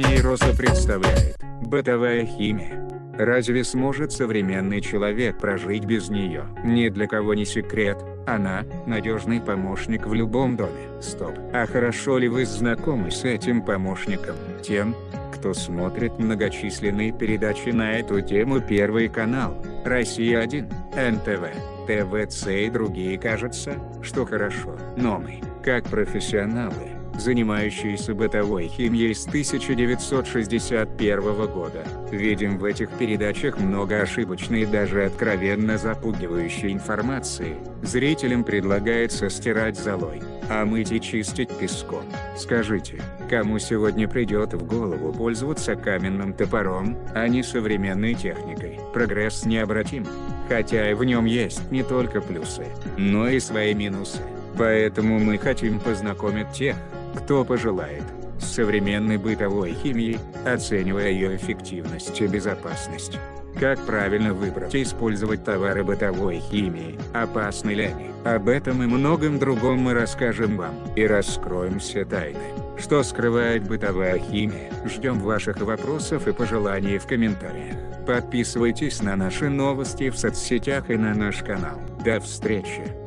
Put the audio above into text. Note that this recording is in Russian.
вопроса представляет бытовая химия. Разве сможет современный человек прожить без нее? Ни для кого не секрет, она – надежный помощник в любом доме. Стоп. А хорошо ли вы знакомы с этим помощником? Тем, кто смотрит многочисленные передачи на эту тему Первый канал, Россия-1, НТВ, ТВЦ и другие кажется, что хорошо. Но мы, как профессионалы, занимающиеся бытовой химией с 1961 года, видим в этих передачах много ошибочной и даже откровенно запугивающей информации. Зрителям предлагается стирать золой, а мыть и чистить песком. Скажите, кому сегодня придет в голову пользоваться каменным топором, а не современной техникой? Прогресс необратим. Хотя и в нем есть не только плюсы, но и свои минусы. Поэтому мы хотим познакомить тех, кто пожелает, с современной бытовой химией, оценивая ее эффективность и безопасность. Как правильно выбрать и использовать товары бытовой химии, опасны ли они? Об этом и многом другом мы расскажем вам, и раскроем все тайны. Что скрывает бытовая химия? Ждем ваших вопросов и пожеланий в комментариях. Подписывайтесь на наши новости в соцсетях и на наш канал. До встречи!